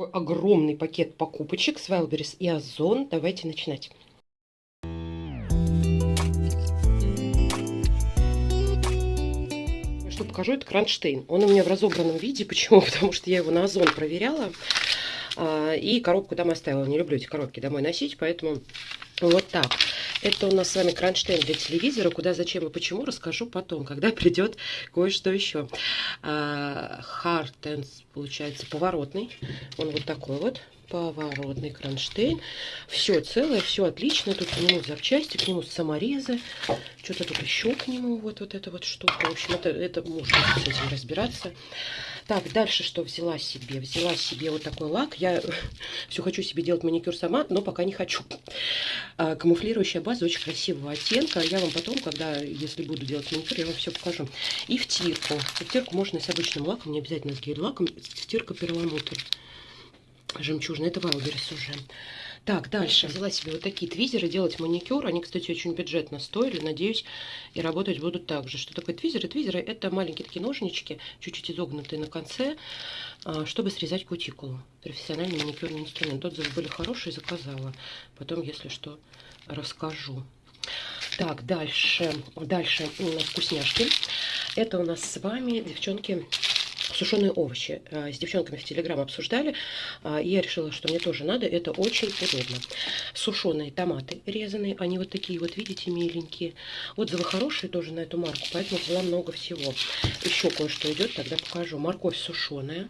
Такой огромный пакет покупочек с Wildberries и Озон. Давайте начинать. Что покажу, это кронштейн. Он у меня в разобранном виде. Почему? Потому что я его на Озон проверяла. А, и коробку там оставила. Не люблю эти коробки домой носить, поэтому вот так. Это у нас с вами кронштейн для телевизора. Куда, зачем и почему, расскажу потом, когда придет кое-что еще. Хартенс, получается, поворотный. Он вот такой вот поворотный кронштейн. Все целое, все отлично. Тут к нему запчасти, к нему саморезы. Что-то тут еще к нему, вот, вот эта вот штука. В общем, это, это можно с этим разбираться. Так, дальше что взяла себе? Взяла себе вот такой лак. Я все хочу себе делать маникюр сама, но пока не хочу. А, камуфлирующая база очень красивого оттенка. Я вам потом, когда, если буду делать маникюр, я вам все покажу. И втирку. Втирку можно с обычным лаком, не обязательно с гель-лаком. Втирка перламутр жемчужный. Это Вайлдерс уже. Так, дальше. Взяла себе вот такие твизеры делать маникюр. Они, кстати, очень бюджетно стоили. Надеюсь, и работать будут так же. Что такое твизеры? Твизеры это маленькие такие ножнички, чуть-чуть изогнутые на конце, а, чтобы срезать кутикулу. Профессиональный маникюрный инструмент. Отзывы были хорошие, заказала. Потом, если что, расскажу. Так, дальше, дальше вкусняшки. Это у нас с вами, девчонки, сушеные овощи. А, с девчонками в Телеграм обсуждали, и я решила, что мне тоже надо. Это очень удобно. Сушеные томаты резанные, они вот такие вот, видите, миленькие. Отзывы хорошие тоже на эту марку, поэтому взяла много всего. Еще кое-что идет, тогда покажу. Морковь сушеная.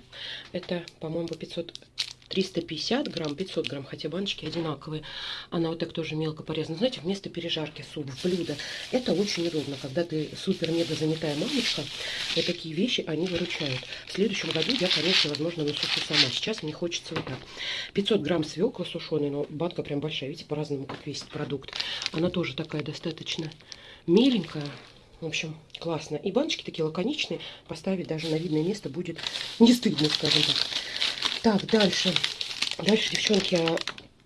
Это, по-моему, 500 350 грамм, 500 грамм, хотя баночки одинаковые. Она вот так тоже мелко порезана. Знаете, вместо пережарки суп в блюдо. Это очень удобно, когда ты супер-мега занятая мамочка. Вот такие вещи, они выручают. В следующем году я, конечно, возможно, насушу сама. Сейчас мне хочется вот так. 500 грамм свекла сушеной, но банка прям большая. Видите, по-разному, как весит продукт. Она тоже такая достаточно меленькая. В общем, классно. И баночки такие лаконичные. Поставить даже на видное место будет не стыдно, скажем так. Так, дальше. Дальше, девчонки,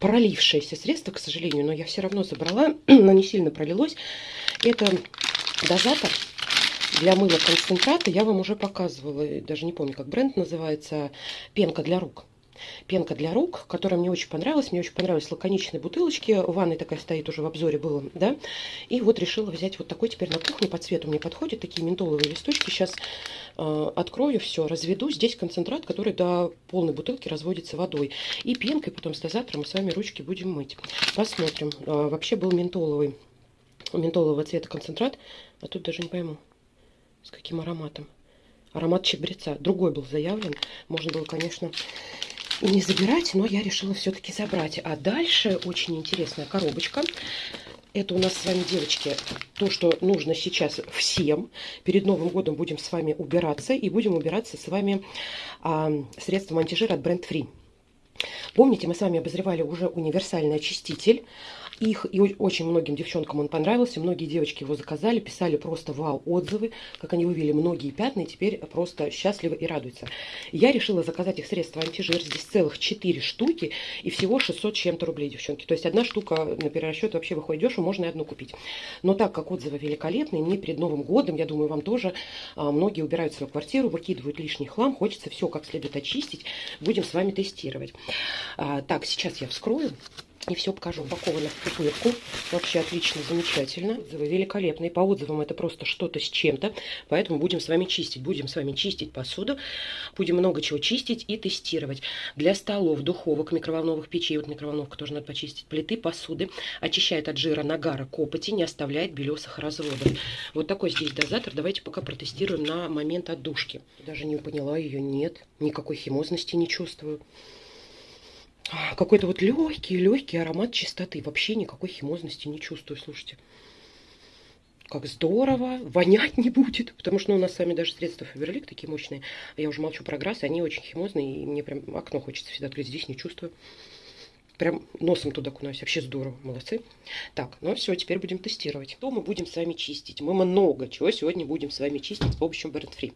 пролившееся средство, к сожалению, но я все равно забрала. Оно не сильно пролилось. Это дозатор для мыла концентрата. Я вам уже показывала, даже не помню, как бренд называется. Пенка для рук пенка для рук, которая мне очень понравилась. Мне очень понравились лаконичные бутылочки. В ванной такая стоит уже в обзоре было, да. И вот решила взять вот такой теперь на кухне по цвету мне подходит. Такие ментоловые листочки. Сейчас э, открою все, разведу. Здесь концентрат, который до полной бутылки разводится водой. И пенкой, потом с дозатором мы с вами ручки будем мыть. Посмотрим. Э, вообще был ментоловый, ментолового цвета концентрат. А тут даже не пойму, с каким ароматом аромат чабреца. Другой был заявлен. Можно было, конечно, не забирать, но я решила все-таки забрать. А дальше очень интересная коробочка. Это у нас с вами, девочки, то, что нужно сейчас всем. Перед Новым годом будем с вами убираться. И будем убираться с вами а, средством антижира от Brand Free. Помните, мы с вами обозревали уже универсальный очиститель. Их и очень многим девчонкам он понравился. Многие девочки его заказали, писали просто вау отзывы, как они вывели многие пятна и теперь просто счастливы и радуются. Я решила заказать их средства антижир. Здесь целых 4 штуки и всего 600 чем-то рублей, девчонки. То есть одна штука на перерасчет вообще выходит дешево, можно и одну купить. Но так как отзывы великолепные, мне перед Новым годом, я думаю, вам тоже, а, многие убирают свою квартиру, выкидывают лишний хлам, хочется все как следует очистить. Будем с вами тестировать. А, так, сейчас я вскрою. И все покажу. Упаковано в пупырку. Вообще отлично, замечательно. Отзывы великолепные. По отзывам это просто что-то с чем-то. Поэтому будем с вами чистить. Будем с вами чистить посуду. Будем много чего чистить и тестировать. Для столов, духовок, микроволновых печей. Вот микроволновка тоже надо почистить. Плиты, посуды. Очищает от жира, нагара, копоти. Не оставляет белесых разводов. Вот такой здесь дозатор. Давайте пока протестируем на момент отдушки. Даже не поняла ее. Нет. Никакой химозности не чувствую какой-то вот легкий, легкий аромат чистоты. Вообще никакой химозности не чувствую, слушайте. Как здорово, вонять не будет, потому что ну, у нас с вами даже средства Фаберлик такие мощные. Я уже молчу про Грасс, они очень химозные, и мне прям окно хочется всегда открыть, здесь не чувствую. Прям носом туда кунаюсь, вообще здорово, молодцы. Так, ну все, теперь будем тестировать. Что мы будем с вами чистить? Мы много чего сегодня будем с вами чистить с помощью Burn.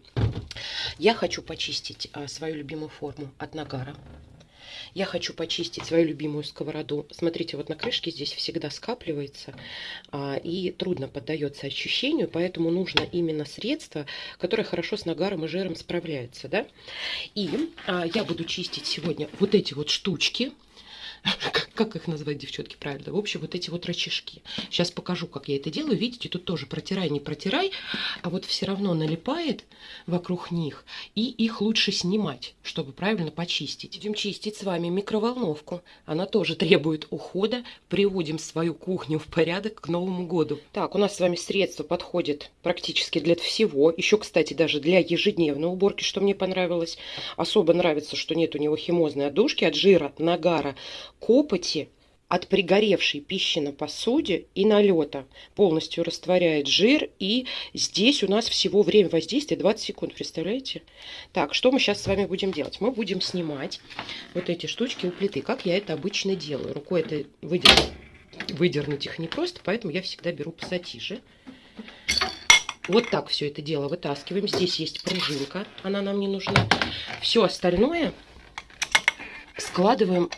Я хочу почистить а, свою любимую форму от Нагара Я хочу почистить свою любимую сковороду. Смотрите, вот на крышке здесь всегда скапливается а, и трудно поддается ощущению, поэтому нужно именно средство, которое хорошо с нагаром и жиром справляется. Да? И а, я буду чистить сегодня вот эти вот штучки как их назвать, девчонки, правильно? В общем, вот эти вот рычажки. Сейчас покажу, как я это делаю. Видите, тут тоже протирай, не протирай, а вот все равно налипает вокруг них, и их лучше снимать, чтобы правильно почистить. Будем чистить с вами микроволновку. Она тоже требует ухода. Приводим свою кухню в порядок к Новому году. Так, у нас с вами средство подходит практически для всего. Еще, кстати, даже для ежедневной уборки, что мне понравилось. Особо нравится, что нет у него химозной отдушки от жира, нагара, копоти от пригоревшей пищи на посуде и налета. Полностью растворяет жир. И здесь у нас всего время воздействия 20 секунд. Представляете? Так, что мы сейчас с вами будем делать? Мы будем снимать вот эти штучки у плиты. Как я это обычно делаю. Рукой это выдернуть, выдернуть их не просто, поэтому я всегда беру пассатижи. Вот так все это дело вытаскиваем. Здесь есть пружинка, она нам не нужна. Все остальное складываем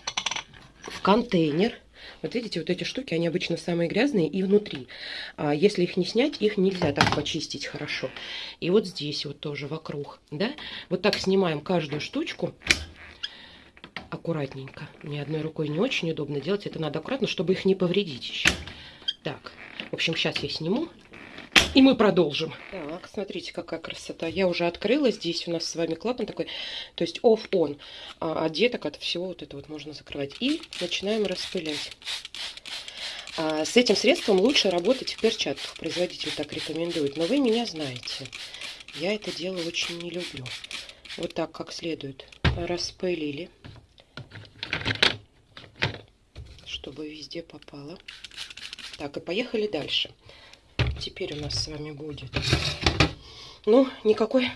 контейнер. Вот видите, вот эти штуки, они обычно самые грязные и внутри. А если их не снять, их нельзя так почистить хорошо. И вот здесь вот тоже вокруг, да. Вот так снимаем каждую штучку аккуратненько. Мне одной рукой не очень удобно делать. Это надо аккуратно, чтобы их не повредить еще. Так, в общем, сейчас я сниму и мы продолжим. Так, смотрите, какая красота. Я уже открыла. Здесь у нас с вами клапан такой, то есть off-on. А, а деток от всего вот это вот можно закрывать. И начинаем распылять. А, с этим средством лучше работать в перчатках. Производитель так рекомендует. Но вы меня знаете. Я это дело очень не люблю. Вот так, как следует. Распылили. Чтобы везде попало. Так, и поехали дальше теперь у нас с вами будет? Ну, никакой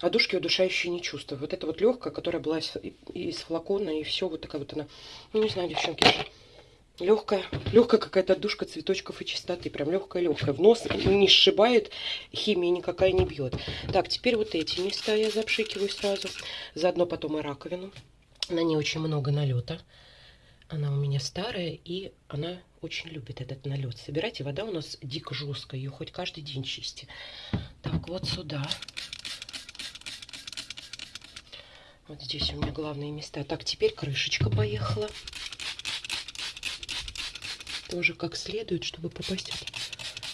одушки удушающей не чувствую. Вот это вот легкая, которая была из, из флакона, и все, вот такая вот она. Ну, не знаю, девчонки, легкая, легкая какая-то отдушка цветочков и чистоты. Прям легкая-легкая. В нос не сшибает, химия никакая не бьет. Так, теперь вот эти места я запшикиваю сразу. Заодно потом и раковину. На ней очень много налета. Она у меня старая, и она очень любит этот налет собирать. И вода у нас дико жесткая, ее хоть каждый день чисти. Так, вот сюда. Вот здесь у меня главные места. Так, теперь крышечка поехала. Тоже как следует, чтобы попасть,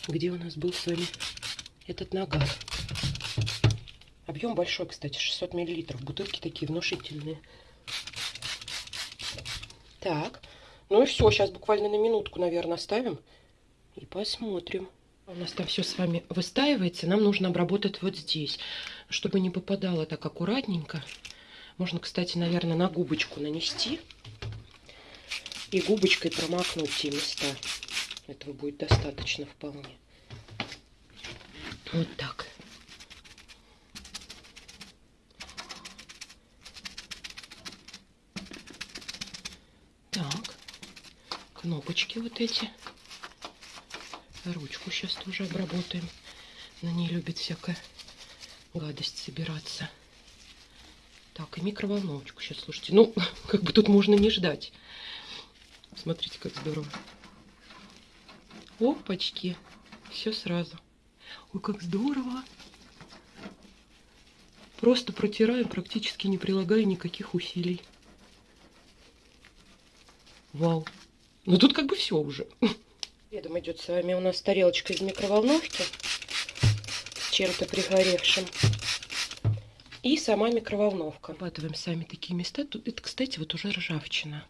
где у нас был с вами этот нагар. Объем большой, кстати, 600 миллилитров. Бутылки такие внушительные. Так, ну и все, сейчас буквально на минутку, наверное, оставим и посмотрим. У нас там все с вами выстаивается, нам нужно обработать вот здесь, чтобы не попадало так аккуратненько. Можно, кстати, наверное, на губочку нанести и губочкой промакнуть те места. Этого будет достаточно вполне. Вот так. Кнопочки вот эти. Ручку сейчас тоже обработаем. На ней любит всякая гадость собираться. Так, и микроволновочку сейчас, слушайте. Ну, как бы тут можно не ждать. Смотрите, как здорово. Опачки. Все сразу. Ой, как здорово. Просто протираем, практически не прилагая никаких усилий. Вау. Ну тут как бы все уже. Рядом идет с вами у нас тарелочка из микроволновки с чем-то пригоревшим. И сама микроволновка. Обрабатываем сами такие места. Тут это, кстати, вот уже ржавчина.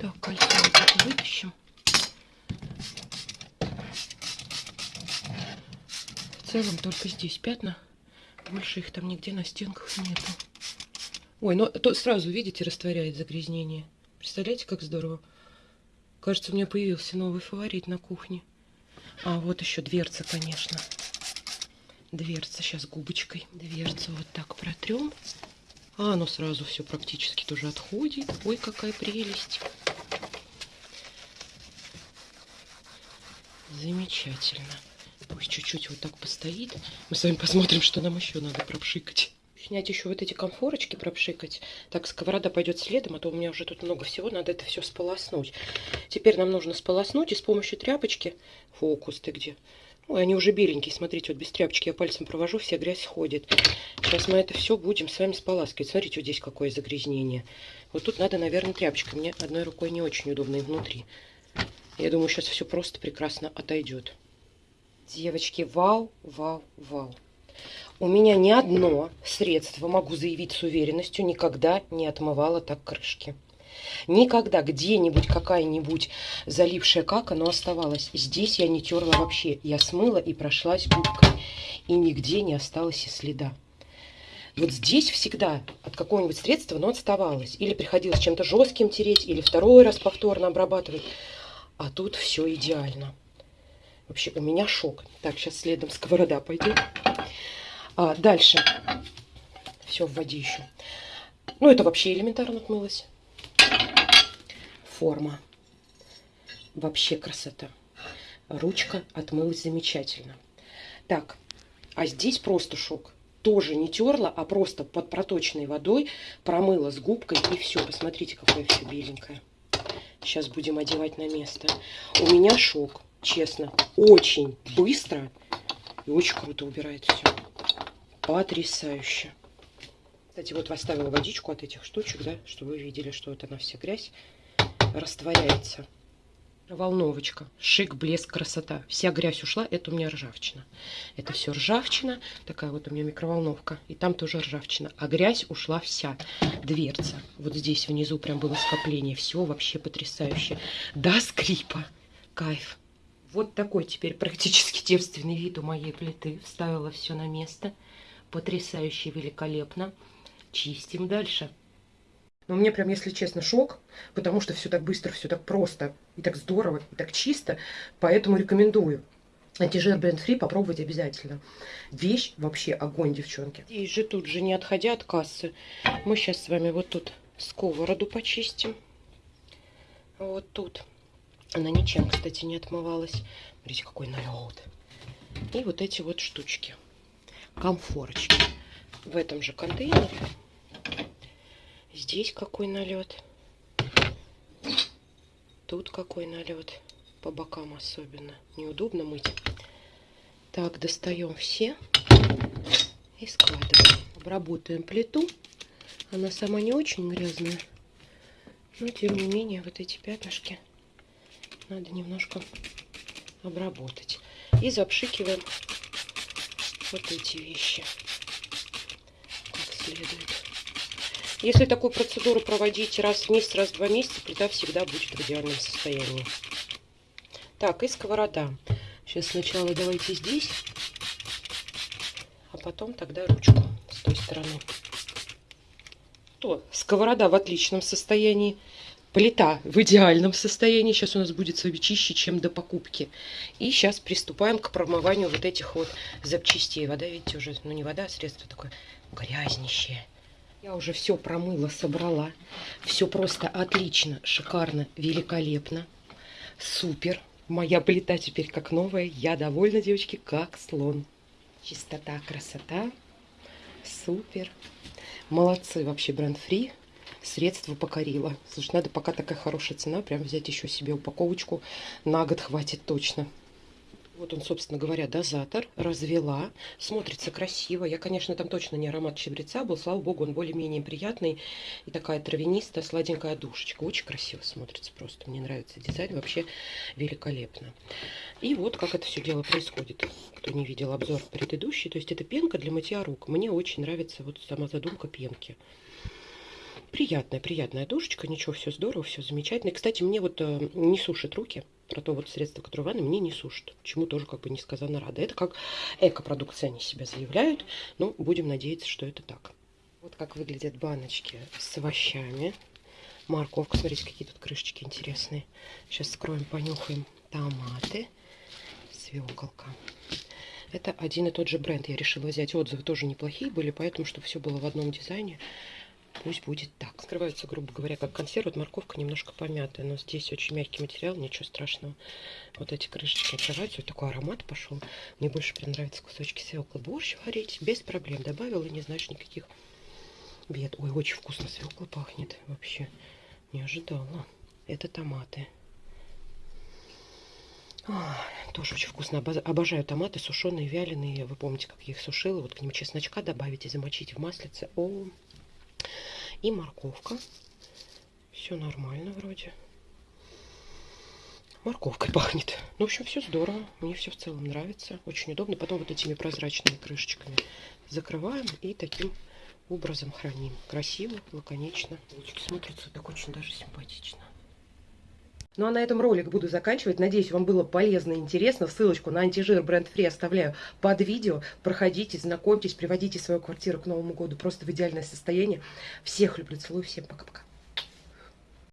Так, кольцо вот вытащим. В целом только здесь пятна. Больше их там нигде на стенках нету. Ой, ну то сразу, видите, растворяет загрязнение. Представляете, как здорово? Кажется, у меня появился новый фаворит на кухне. А, вот еще дверца, конечно. Дверца сейчас губочкой. Дверцу вот так протрем. А, оно сразу все практически тоже отходит. Ой, какая прелесть. Замечательно. Пусть чуть-чуть вот так постоит. Мы с вами посмотрим, что нам еще надо пропшикать. Снять еще вот эти комфорочки, пропшикать. Так, сковорода пойдет следом, а то у меня уже тут много всего, надо это все сполоснуть. Теперь нам нужно сполоснуть и с помощью тряпочки... Фокус ты где? Ой, они уже беленькие, смотрите, вот без тряпочки я пальцем провожу, вся грязь сходит. Сейчас мы это все будем с вами споласкивать. Смотрите, вот здесь какое загрязнение. Вот тут надо, наверное, тряпочкой. Мне одной рукой не очень удобно и внутри. Я думаю, сейчас все просто прекрасно отойдет. Девочки, вау, вау, вау. У меня ни одно средство, могу заявить с уверенностью, никогда не отмывало так крышки. Никогда где-нибудь какая-нибудь залившая кака, но оставалась. Здесь я не терла вообще. Я смыла и прошлась губкой. И нигде не осталось и следа. Вот здесь всегда от какого-нибудь средства оно отставалось. Или приходилось чем-то жестким тереть, или второй раз повторно обрабатывать. А тут все идеально. Вообще у меня шок. Так, сейчас следом сковорода пойдет. А, дальше. Все в воде еще. Ну, это вообще элементарно отмылось. Форма. Вообще красота. Ручка отмылась замечательно. Так, а здесь просто шок. Тоже не терла, а просто под проточной водой промыла с губкой и все. Посмотрите, какое все беленькое. Сейчас будем одевать на место. У меня шок, честно. Очень быстро и очень круто убирает все. Потрясающе. Кстати, вот оставила водичку от этих штучек, да, чтобы вы видели, что вот она вся грязь растворяется. Волновочка. Шик, блеск, красота. Вся грязь ушла, это у меня ржавчина. Это все ржавчина. Такая вот у меня микроволновка. И там тоже ржавчина. А грязь ушла вся. Дверца. Вот здесь внизу прям было скопление. Все вообще потрясающе. До скрипа. Кайф. Вот такой теперь практически девственный вид у моей плиты. Вставила все на место. Потрясающе, великолепно. Чистим дальше. Но мне прям, если честно, шок, потому что все так быстро, все так просто, и так здорово, и так чисто. Поэтому рекомендую. Антижир бренд фри попробовать обязательно. Вещь вообще огонь, девчонки. И же тут же, не отходя от кассы, мы сейчас с вами вот тут сковороду почистим. Вот тут. Она ничем, кстати, не отмывалась. Смотрите, какой налет. И вот эти вот штучки. Комфорочки. В этом же контейнере Здесь какой налет. Тут какой налет. По бокам особенно. Неудобно мыть. Так, достаем все и складываем. Обработаем плиту. Она сама не очень грязная. Но, тем не менее, вот эти пятнышки надо немножко обработать. И запшикиваем вот эти вещи как следует. Если такую процедуру проводить раз в месяц, раз в два месяца, плита всегда будет в идеальном состоянии. Так, и сковорода. Сейчас сначала давайте здесь, а потом тогда ручку с той стороны. То, сковорода в отличном состоянии. Плита в идеальном состоянии. Сейчас у нас будет чище, чем до покупки. И сейчас приступаем к промыванию вот этих вот запчастей. Вода, видите, уже, ну не вода, а средство такое грязнищее. Я уже все промыла, собрала. Все просто отлично, шикарно, великолепно. Супер. Моя плита теперь как новая. Я довольна, девочки, как слон. Чистота, красота. Супер. Молодцы вообще, бренд фри. Средство покорило. Слушай, надо пока такая хорошая цена, прям взять еще себе упаковочку. На год хватит точно. Вот он, собственно говоря, дозатор. Развела. Смотрится красиво. Я, конечно, там точно не аромат чабреца был. Слава богу, он более-менее приятный. И такая травянистая, сладенькая душечка. Очень красиво смотрится просто. Мне нравится дизайн. Вообще великолепно. И вот как это все дело происходит. Кто не видел обзор предыдущий. То есть это пенка для мытья рук. Мне очень нравится вот сама задумка пенки. Приятная, приятная душечка. Ничего, все здорово, все замечательно. И, кстати, мне вот э, не сушит руки про то вот средство, которое ванны, мне не сушит. Чему тоже как бы несказанно рада. Это как эко-продукция они себя заявляют. Но будем надеяться, что это так. Вот как выглядят баночки с овощами. Морковка, смотрите, какие тут крышечки интересные. Сейчас скроем, понюхаем. Томаты, свеколка. Это один и тот же бренд. Я решила взять отзывы, тоже неплохие были, поэтому, чтобы все было в одном дизайне, Пусть будет так. Скрывается, грубо говоря, как консерва. Вот морковка немножко помятая, но здесь очень мягкий материал, ничего страшного. Вот эти крышечки открываются, вот такой аромат пошел. Мне больше нравятся кусочки свеклы. Борщ варить без проблем. Добавила, не знаешь никаких бед. Ой, очень вкусно свекла пахнет вообще. Не ожидала. Это томаты. А, тоже очень вкусно. Обожаю томаты сушеные, вяленые. Вы помните, как я их сушила. Вот к ним чесночка добавить и замочить в маслице. О, и морковка. Все нормально вроде. Морковкой пахнет. Ну, в общем, все здорово. Мне все в целом нравится. Очень удобно. Потом вот этими прозрачными крышечками закрываем и таким образом храним. Красиво, лаконично. Смотрится так очень даже симпатично. Ну а на этом ролик буду заканчивать. Надеюсь, вам было полезно и интересно. Ссылочку на антижир бренд Free оставляю под видео. Проходите, знакомьтесь, приводите свою квартиру к Новому году просто в идеальное состояние. Всех люблю, целую, всем пока-пока.